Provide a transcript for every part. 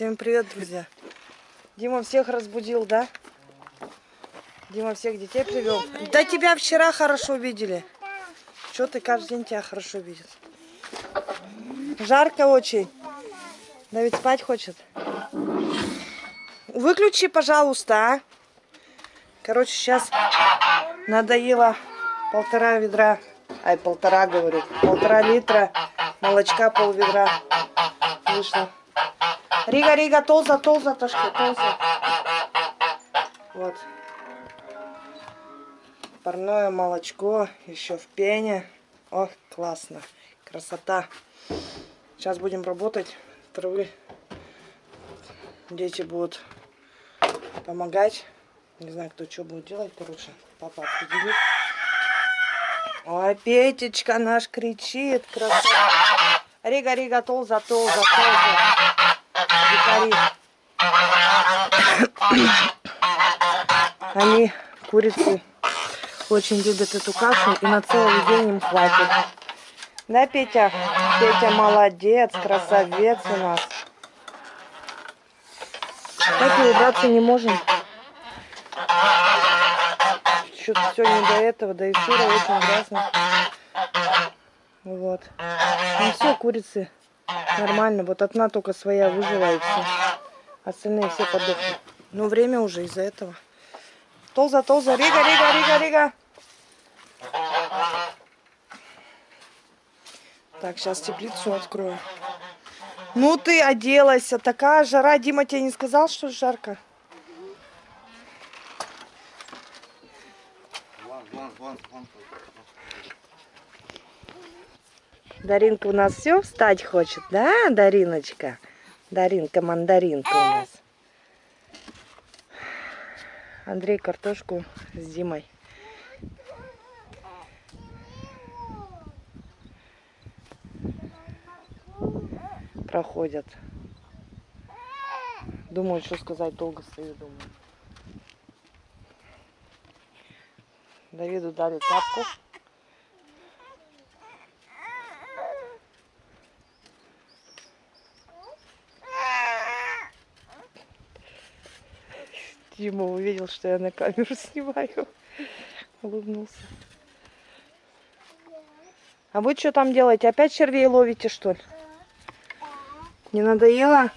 Всем привет, друзья. Дима всех разбудил, да? Дима всех детей привел. Да тебя вчера хорошо видели. Что ты каждый день тебя хорошо видит? Жарко очень. Да ведь спать хочет. Выключи, пожалуйста, а. Короче, сейчас надоело полтора ведра, ай, полтора, говорю, полтора литра молочка, пол ведра вышло. Рига, Рига, толза, толза, тошки, толза. Вот. Парное молочко, еще в пене. Ох, классно. Красота. Сейчас будем работать. Травы. Дети будут помогать. Не знаю, кто что будет делать, короче. Папа определит. Ой, Петечка наш кричит. Красота. Рига, Рига, толза, толза, толза. Они, курицы, очень любят эту кашу и на целый день им хватит. Да, Петя? Петя молодец, красавец у нас. Так и убраться не можем. Что-то все не до этого, да и сыро очень грязно. Вот. Ну все, курицы нормально. Вот одна только своя выжила все. Остальные все подохли. Ну время уже из-за этого. Толза, толза, рига, рига, рига, рига. Так, сейчас теплицу открою. Ну ты оделась, а такая жара. Дима тебе не сказал, что жарко? Даринка у нас все встать хочет, да, Дариночка? Даринка, мандаринка у нас. Андрей картошку с Димой. Проходят. Думаю, что сказать, долго стою, думаю. Давиду дали тапку. Дима увидел, что я на камеру снимаю. Улыбнулся. А вы что там делаете? Опять червей ловите, что ли? Не надоело?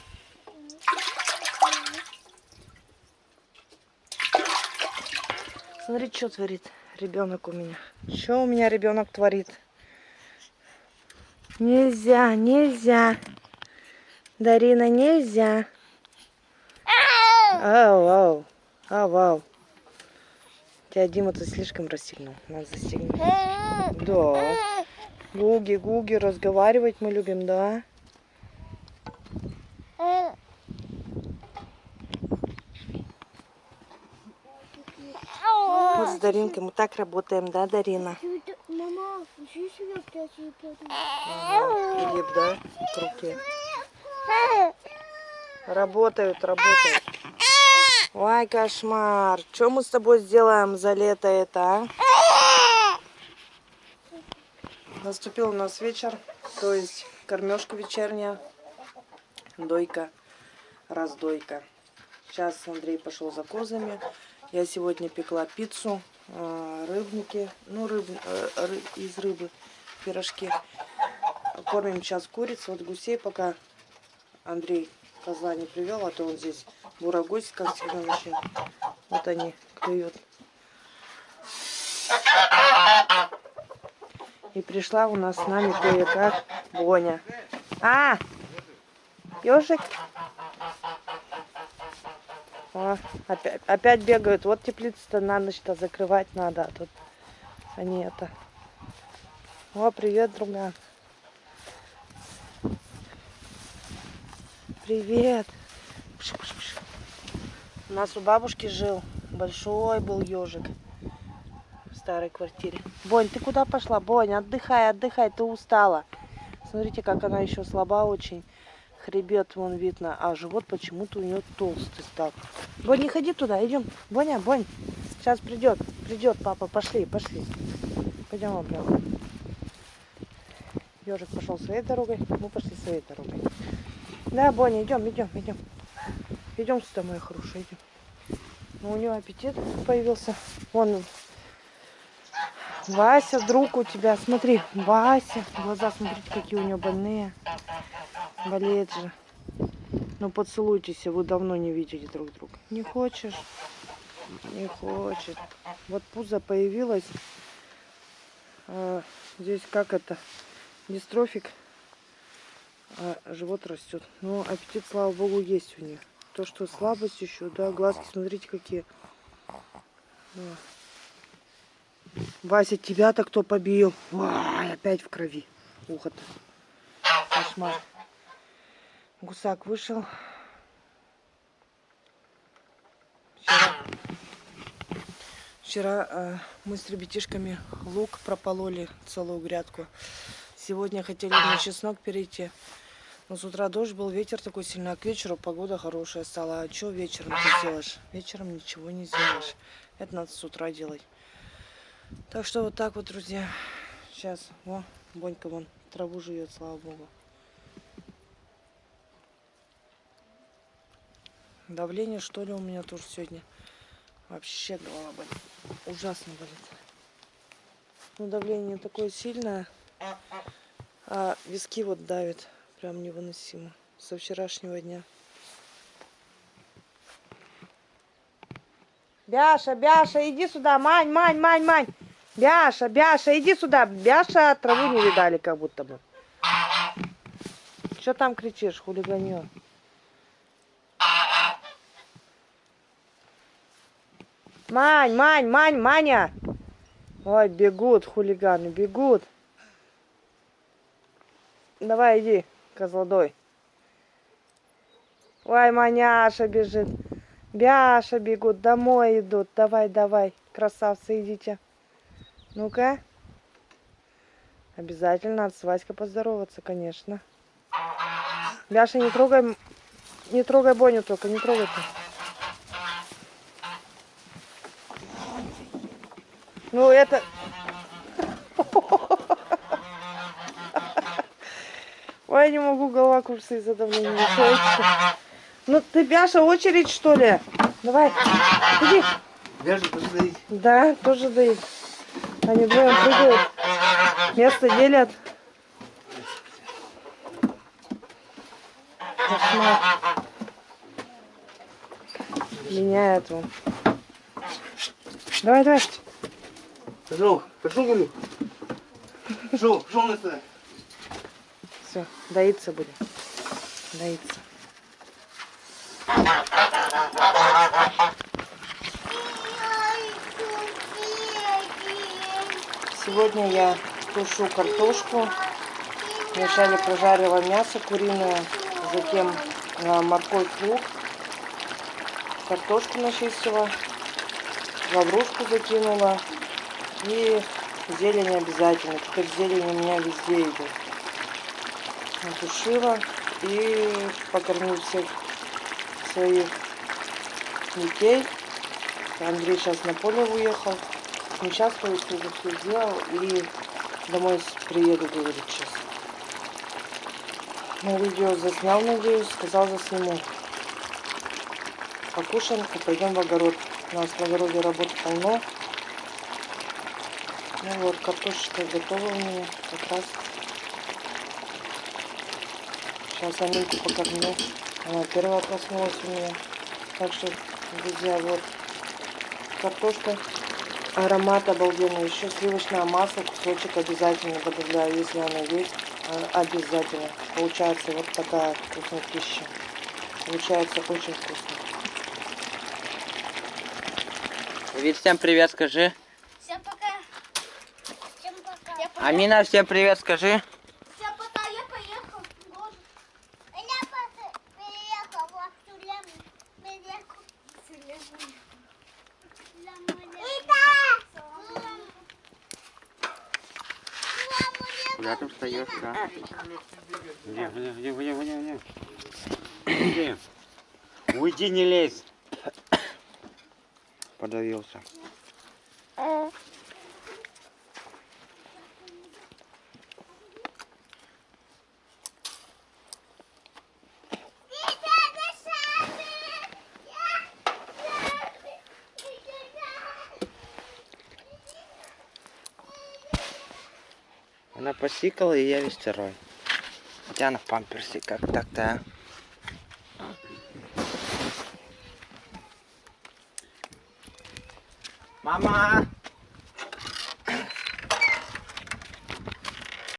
Смотри, что творит ребенок у меня. Что у меня ребенок творит? Нельзя, нельзя. Дарина, нельзя. Ау, ау. А, вау. Тебя Дима ты слишком расстегнул. Надо застегнуть. Да. Гуги, гуги, разговаривать мы любим, да? Вот с Даринкой мы так работаем, да, Дарина? Мама, Филипп, да, руке. Работают, работают. Ой, кошмар. Что мы с тобой сделаем за лето это, а? Наступил у нас вечер, то есть кормежка вечерняя, дойка, раздойка. Сейчас Андрей пошел за козами. Я сегодня пекла пиццу, э, рыбники, ну, рыб, э, из рыбы, пирожки. Кормим сейчас куриц, вот гусей пока Андрей козла не привел, а то он здесь бурагусь, как всегда, вообще. Вот они клюют. И пришла у нас с нами кое-как Боня. А! Ежик? О, опять, опять бегают. Вот теплицу-то на ночь-то закрывать надо. А тут они это. О, привет, друга. Привет. У нас у бабушки жил. Большой был ежик в старой квартире. Бонь, ты куда пошла? Бонь, отдыхай, отдыхай, ты устала. Смотрите, как она еще слаба очень. Хребет вон видно, а живот почему-то у нее толстый стал. Бонь, не ходи туда, идем. Боня, Бонь, сейчас придет, придет папа, пошли, пошли. Пойдем обратно. Ежик пошел своей дорогой, мы пошли своей дорогой. Да, Боня, идем, идем, идем. Идем сюда, моя хорошая, идем. Ну, у нее аппетит появился. Вон, Вася, друг у тебя, смотри, Вася. Глаза, смотрите, какие у нее больные. Болеет же. Ну, поцелуйтесь, вы давно не видели друг друга. Не хочешь? Не хочет. Вот пузо появилось. А, здесь как это? Дистрофик. А живот растет. Но аппетит, слава богу, есть у нее. То, что слабость еще, да, глазки, смотрите, какие. Вася, тебя-то кто побил? Ой, опять в крови. Ухо-то. Кошмар. Гусак вышел. Вчера, вчера э, мы с ребятишками лук пропололи, целую грядку. Сегодня хотели на чеснок перейти. Но с утра дождь был, ветер такой сильный, а к вечеру погода хорошая стала. А что вечером ты сделаешь? Вечером ничего не сделаешь. Это надо с утра делать. Так что вот так вот, друзья. Сейчас, о, Бонька вон траву жует, слава богу. Давление, что ли, у меня тоже сегодня. Вообще голова болит. Ужасно болит. Ну, давление такое сильное. А виски вот давит. Прям невыносимо. Со вчерашнего дня. Бяша, Бяша, иди сюда. Мань, Мань, Мань, Мань. Бяша, Бяша, иди сюда. Бяша, траву не видали как будто бы. Что там кричишь, хулиганье? Мань, Мань, Мань, Маня. Ой, бегут хулиганы, бегут. Давай, иди, козлодой. Ой, Маняша бежит. Бяша бегут, домой идут. Давай, давай, красавцы, идите. Ну-ка. Обязательно надо с Васькой поздороваться, конечно. Бяша, не трогай, не трогай Боню только, не трогай ты. Ну, это... Ой, я не могу, голова кружится из-за давления. Ну, ты, Бяша, очередь, что ли? Давай, иди. Бяша, тоже доить. Да, тоже доит. Они двое прыгают. Место делят. Кошмар. Меняет он. Давай, давай. Пошел, пошел, говорю. Пошел, пошел на сюда. Все, доиться будем. Доиться. Сегодня я тушу картошку. Вначале прожарила мясо куриное, затем э, морковь, лук, картошку начистила, лаврушку закинула и зелень обязательно. Теперь зелень у меня везде идет. Натушила и покормил всех своих детей. Андрей сейчас на поле уехал. Не сейчас, то есть уже все сделал. И домой приеду, говорит, сейчас. На видео заснял, надеюсь, сказал засниму. Покушаем и пойдем в огород. У нас в огороде работы полно. Ну вот, картошечка готова у меня как раз. Сейчас Амельку покормлю. Она первая проснулась у меня. Так что, друзья, вот картошка. Аромат обалденный. Еще сливочное масло, кусочек обязательно добавляю, если оно есть. а, Обязательно. Получается вот такая вкусная пища. Получается очень вкусно. Вид, всем привет скажи. Всем пока. Всем. Я пока. Амина, всем привет скажи. Всем пока. Я поехал в город. Я просто приехал в Тюлем. Приехал в Тюлем. Куда ты встаешь, да? Где, где, где, где, где, где? Уйди, не лезь. Подавился. Она посикала, и я весь второй. Хотя она в памперсе, как так-то, а? Мама!